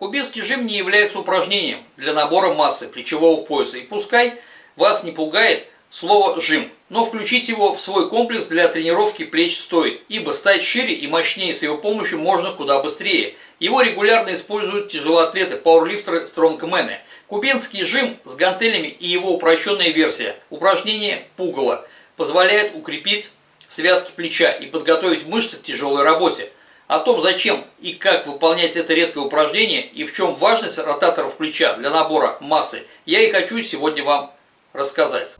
Кубинский жим не является упражнением для набора массы плечевого пояса. И пускай вас не пугает слово «жим», но включить его в свой комплекс для тренировки плеч стоит, ибо стать шире и мощнее с его помощью можно куда быстрее. Его регулярно используют тяжелоатлеты, пауэрлифтеры, стронгмены. Кубинский жим с гантелями и его упрощенная версия, упражнение пугало, позволяет укрепить связки плеча и подготовить мышцы к тяжелой работе. О том, зачем и как выполнять это редкое упражнение и в чем важность ротаторов плеча для набора массы, я и хочу сегодня вам рассказать.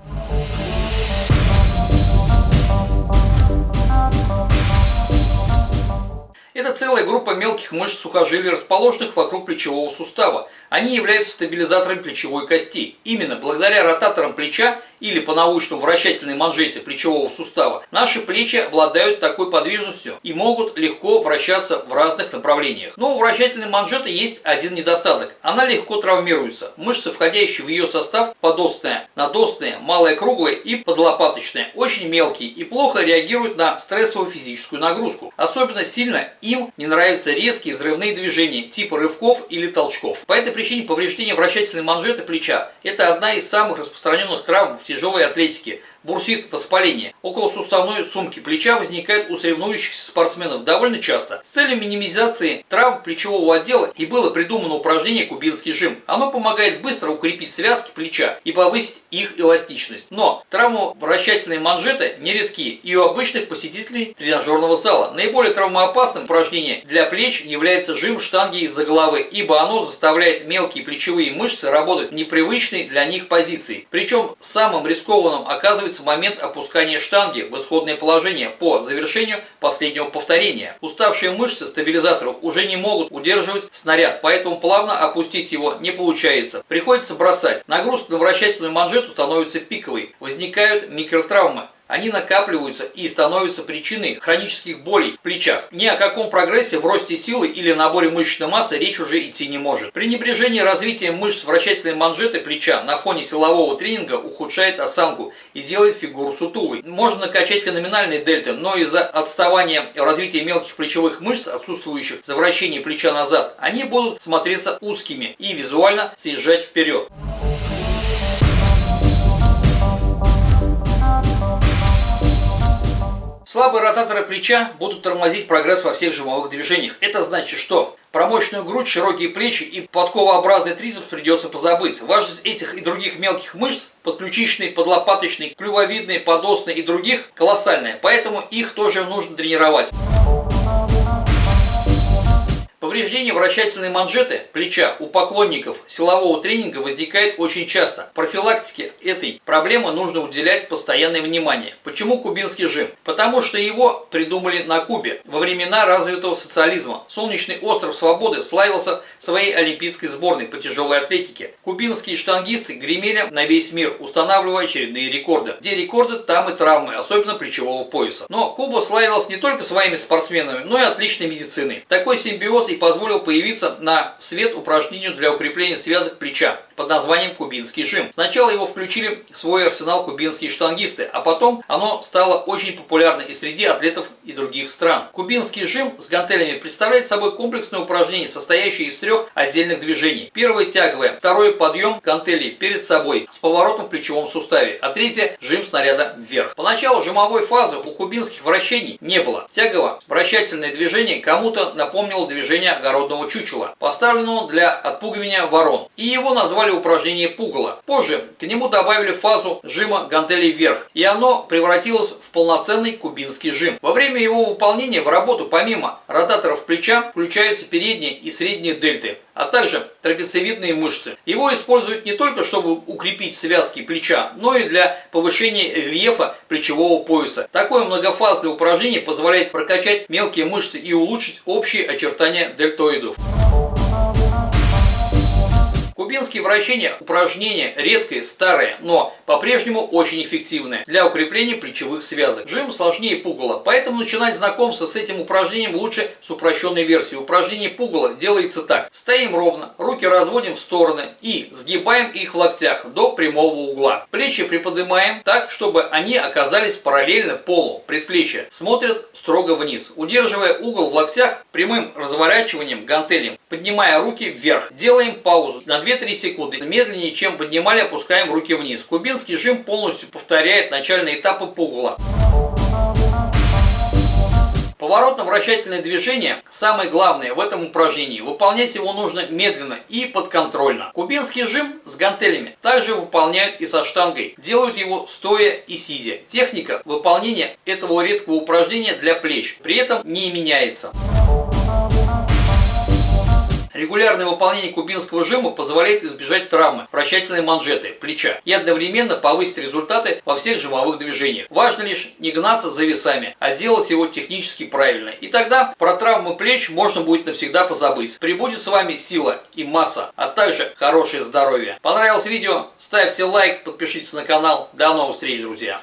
Это целая группа мелких мышц сухожилий, расположенных вокруг плечевого сустава. Они являются стабилизатором плечевой кости. Именно благодаря ротаторам плеча или по научному вращательной манжете плечевого сустава наши плечи обладают такой подвижностью и могут легко вращаться в разных направлениях. Но у вращательной манжеты есть один недостаток. Она легко травмируется. Мышцы, входящие в ее состав, подостная, надостная, малая круглая и подлопаточная, очень мелкие и плохо реагируют на стрессовую физическую нагрузку. Особенно сильно и им не нравятся резкие взрывные движения типа рывков или толчков. По этой причине повреждение вращательной манжеты плеча – это одна из самых распространенных травм в тяжелой атлетике бурсит воспаление. Около суставной сумки плеча возникает у соревнующихся спортсменов довольно часто. С целью минимизации травм плечевого отдела и было придумано упражнение кубинский жим. Оно помогает быстро укрепить связки плеча и повысить их эластичность. Но травмы вращательной манжеты нередки и у обычных посетителей тренажерного зала. Наиболее травмоопасным упражнением для плеч является жим штанги из-за головы, ибо оно заставляет мелкие плечевые мышцы работать в непривычной для них позиции. Причем самым рискованным оказывается в момент опускания штанги в исходное положение по завершению последнего повторения. Уставшие мышцы стабилизаторов уже не могут удерживать снаряд, поэтому плавно опустить его не получается. Приходится бросать. Нагрузка на вращательную манжету становится пиковой. Возникают микротравмы они накапливаются и становятся причиной хронических болей в плечах. Ни о каком прогрессе в росте силы или наборе мышечной массы речь уже идти не может. При небрежении развития мышц вращательной манжеты плеча на фоне силового тренинга ухудшает осанку и делает фигуру сутулой. Можно накачать феноменальные дельты, но из-за отставания в развитии мелких плечевых мышц, отсутствующих за вращение плеча назад, они будут смотреться узкими и визуально съезжать вперед. Слабые ротаторы плеча будут тормозить прогресс во всех жимовых движениях. Это значит, что про мощную грудь, широкие плечи и подковообразный трицепс придется позабыть. Важность этих и других мелких мышц, подключичной, подлопаточной, клювовидной, подосной и других колоссальная, поэтому их тоже нужно тренировать. Повреждение вращательной манжеты плеча у поклонников силового тренинга возникает очень часто. Профилактике этой проблемы нужно уделять постоянное внимание. Почему кубинский жим? Потому что его придумали на Кубе во времена развитого социализма. Солнечный остров Свободы славился своей олимпийской сборной по тяжелой атлетике. Кубинские штангисты гремели на весь мир, устанавливая очередные рекорды. Где рекорды, там и травмы, особенно плечевого пояса. Но Куба славилась не только своими спортсменами, но и отличной медициной. Такой симбиоз и позволил появиться на свет упражнению для укрепления связок плеча под названием кубинский жим. Сначала его включили в свой арсенал кубинские штангисты, а потом оно стало очень популярно и среди атлетов и других стран. Кубинский жим с гантелями представляет собой комплексное упражнение, состоящее из трех отдельных движений. Первое тяговое, второй подъем гантелей перед собой с поворотом в плечевом суставе, а третье жим снаряда вверх. Поначалу жимовой фазы у кубинских вращений не было. Тягово вращательное движение кому-то напомнило движение огородного чучела, поставленного для отпугивания ворон, и его назвали упражнение пугало. Позже к нему добавили фазу жима гантелей вверх, и оно превратилось в полноценный кубинский жим. Во время его выполнения в работу помимо ротаторов плеча включаются передние и средние дельты, а также трапециевидные мышцы. Его используют не только чтобы укрепить связки плеча, но и для повышения рельефа плечевого пояса. Такое многофазное упражнение позволяет прокачать мелкие мышцы и улучшить общие очертания дельтоидов. Кубинские вращения – упражнение редкое, старое, но по-прежнему очень эффективное для укрепления плечевых связок. Жим сложнее пугала, поэтому начинать знакомство с этим упражнением лучше с упрощенной версии. Упражнение пугала делается так. Стоим ровно, руки разводим в стороны и сгибаем их в локтях до прямого угла. Плечи приподнимаем так, чтобы они оказались параллельно полу. Предплечья смотрят строго вниз, удерживая угол в локтях прямым разворачиванием гантелем, поднимая руки вверх. Делаем паузу на 2-3 секунды. Медленнее, чем поднимали, опускаем руки вниз. Кубинский жим полностью повторяет начальные этапы пугала. Поворотно-вращательное движение самое главное в этом упражнении. Выполнять его нужно медленно и подконтрольно. Кубинский жим с гантелями также выполняют и со штангой. Делают его стоя и сидя. Техника выполнения этого редкого упражнения для плеч при этом не меняется. Регулярное выполнение кубинского жима позволяет избежать травмы вращательной манжеты, плеча и одновременно повысить результаты во всех жимовых движениях. Важно лишь не гнаться за весами, а делать его технически правильно. И тогда про травмы плеч можно будет навсегда позабыть. Прибудет с вами сила и масса, а также хорошее здоровье. Понравилось видео? Ставьте лайк, подпишитесь на канал. До новых встреч, друзья!